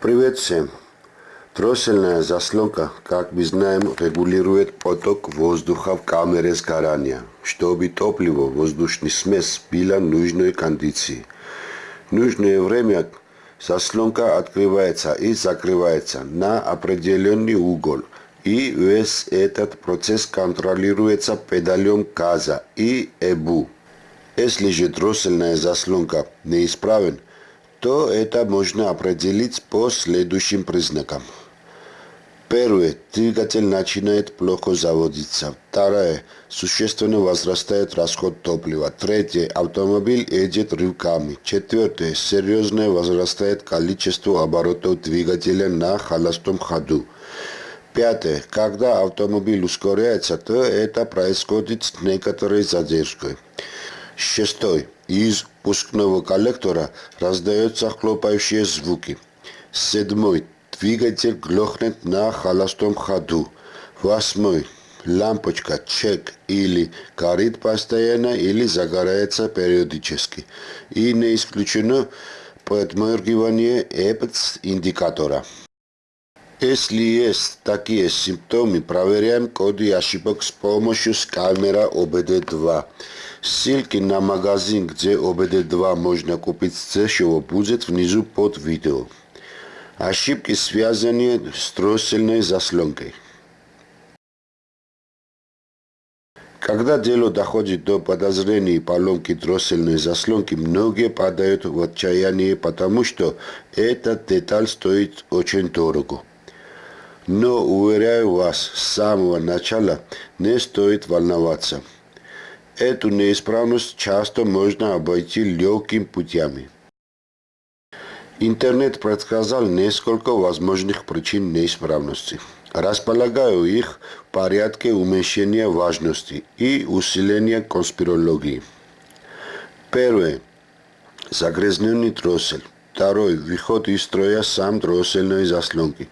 Привет всем! Дроссельная заслонка, как мы знаем, регулирует поток воздуха в камере сгорания, чтобы топливо, воздушный смесь была нужной кондиции. В нужное время заслонка открывается и закрывается на определенный угол, и весь этот процесс контролируется педалем газа и ЭБУ. Если же дроссельная заслонка неисправен, то это можно определить по следующим признакам. Первое. Двигатель начинает плохо заводиться. Второе. Существенно возрастает расход топлива. Третье. Автомобиль едет рывками. Четвертое. Серьезно возрастает количество оборотов двигателя на холостом ходу. Пятое. Когда автомобиль ускоряется, то это происходит с некоторой задержкой. Шестой. Из пускного коллектора раздаются хлопающие звуки. Седьмой. Двигатель глохнет на холостом ходу. Восьмой. Лампочка чек или горит постоянно, или загорается периодически. И не исключено подморгивание эпц-индикатора. Если есть такие симптомы, проверяем коды ошибок с помощью сканера ОБД-2. Ссылки на магазин, где ОБД-2 можно купить дешево, будет внизу под видео. Ошибки, связанные с дроссельной заслонкой. Когда дело доходит до подозрений поломки дроссельной заслонки, многие падают в отчаяние, потому что эта деталь стоит очень дорого. Но, уверяю вас, с самого начала не стоит волноваться. Эту неисправность часто можно обойти легкими путями. Интернет предсказал несколько возможных причин неисправности. Располагаю их в порядке уменьшения важности и усиления конспирологии. Первое. Загрязненный дроссель. Второй. Выход из строя сам дроссельной заслонки.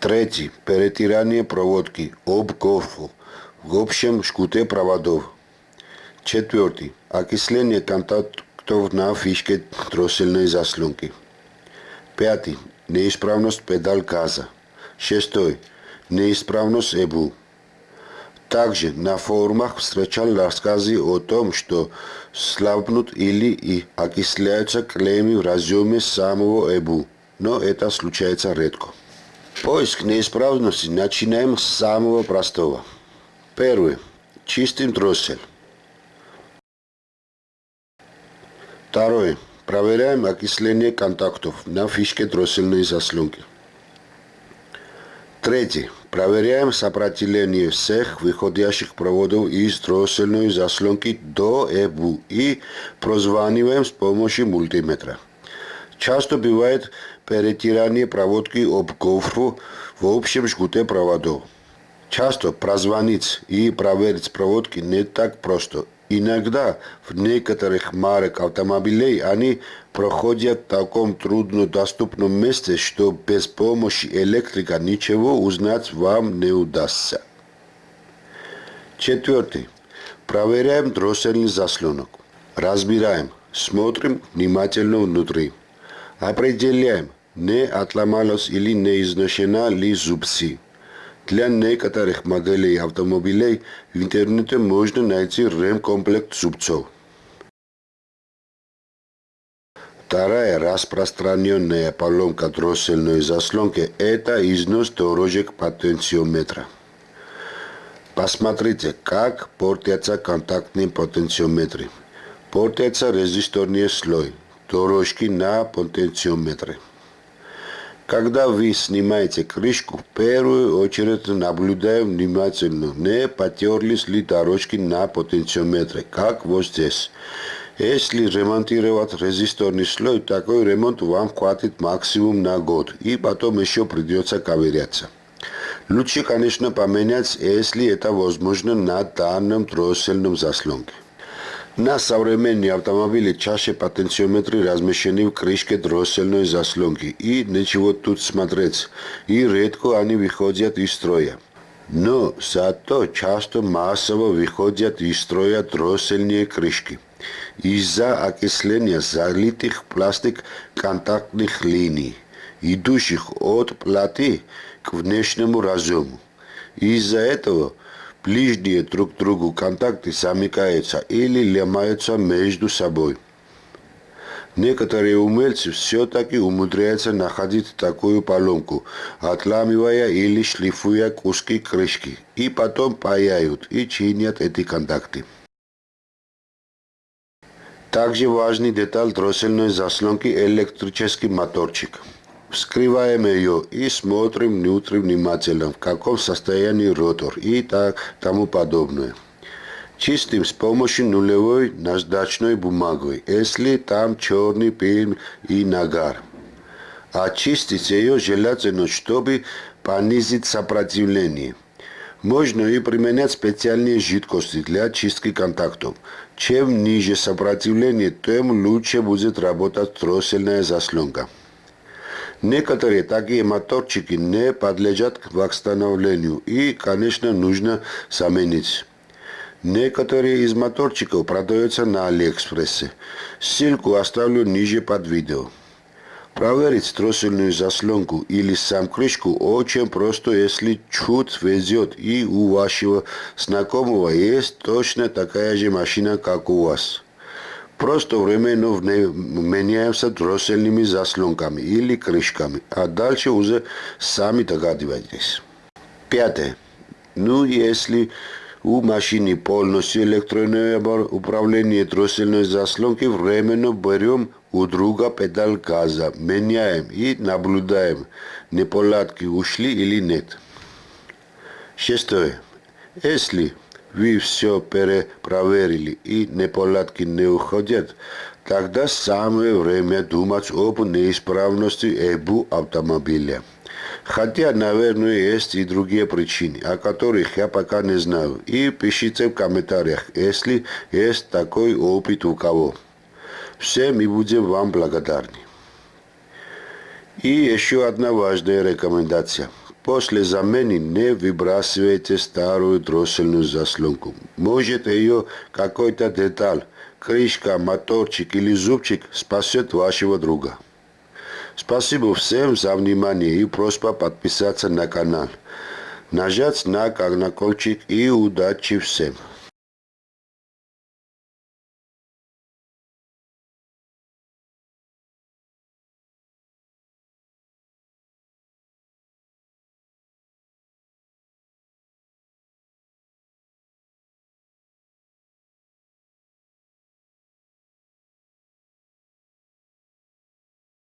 Третий. Перетирание проводки об гофу в общем жгуте проводов. Четвертый. Окисление контактов на фишке дроссельной заслонки. Пятый. Неисправность педаль газа. Шестой. Неисправность ЭБУ. Также на форумах встречал рассказы о том, что слабнут или и окисляются клеммы в разъеме самого ЭБУ, но это случается редко. Поиск неисправности начинаем с самого простого. Первое. Чистим дроссель. Второе. Проверяем окисление контактов на фишке дроссельной заслонки. Третье. Проверяем сопротивление всех выходящих проводов из дроссельной заслонки до ЭБУ и прозваниваем с помощью мультиметра. Часто бывает перетирание проводки об гофру в общем жгуте проводов. Часто прозвонить и проверить проводки не так просто. Иногда в некоторых марок автомобилей они проходят в таком труднодоступном месте, что без помощи электрика ничего узнать вам не удастся. Четвертый. Проверяем дроссельный заслонок. Разбираем. Смотрим внимательно внутри. Определяем, не отломалась или не изношена ли зубцы. Тляннеката рехмаделе и автомобилеј, в интернете може да најци ремкомплект зубцов. Тара е распространене е поломка дроселној заслонке, это износ торожек потенциометра. Посмотрите, как портятся контактные потенциометры. Портятся резисторные слой, дорожки на потенциометры. Когда вы снимаете крышку, в первую очередь наблюдаем внимательно, не потерлись ли дорожки на потенциометре, как вот здесь. Если ремонтировать резисторный слой, такой ремонт вам хватит максимум на год, и потом еще придется ковыряться. Лучше, конечно, поменять, если это возможно на данном дроссельном заслонке. На современные автомобили чаще потенциометры размещены в крышке дроссельной заслонки, и ничего тут смотреть, и редко они выходят из строя. Но зато часто массово выходят из строя дроссельные крышки из-за окисления залитых пластик контактных линий. идущих от платы к внешнему разъему. Из-за этого ближние друг к другу контакты замыкаются или ломаются между собой. Некоторые умельцы все-таки умудряются находить такую поломку, отламывая или шлифуя куски крышки, и потом паяют и чинят эти контакты. Также важный деталь дроссельной заслонки электрический моторчик. Вскрываем ее и смотрим внутрь внимательно, в каком состоянии ротор и так тому подобное. Чистим с помощью нулевой наждачной бумагой, если там черный пыль и нагар. Очистить ее желательно, чтобы понизить сопротивление. Можно и применять специальные жидкости для очистки контактов. Чем ниже сопротивление, тем лучше будет работать троссельная заслонка. Некоторые такие моторчики не подлежат к восстановлению и, конечно, нужно заменить. Некоторые из моторчиков продаются на Алиэкспрессе. Ссылку оставлю ниже под видео. Проверить троссельную заслонку или сам крышку очень просто, если чуть везет и у вашего знакомого есть точно такая же машина, как у вас. Просто временно меняемся дроссельными заслонками или крышками, а дальше уже сами догадываетесь. Пятое. Ну, если у машины полностью электронное управление дроссельной заслонки временно берем у друга педаль газа, меняем и наблюдаем, неполадки ушли или нет. Шестое. Если вы все перепроверили и неполадки не уходят, тогда самое время думать об неисправности ЭБУ автомобиля. Хотя, наверное, есть и другие причины, о которых я пока не знаю. И пишите в комментариях, если есть такой опыт у кого. Всем и будем вам благодарны. И еще одна важная рекомендация. После замены не выбрасывайте старую дроссельную заслонку. Может ее какой-то деталь, крышка, моторчик или зубчик спасет вашего друга. Спасибо всем за внимание и просьба подписаться на канал. Нажать на колокольчик и удачи всем.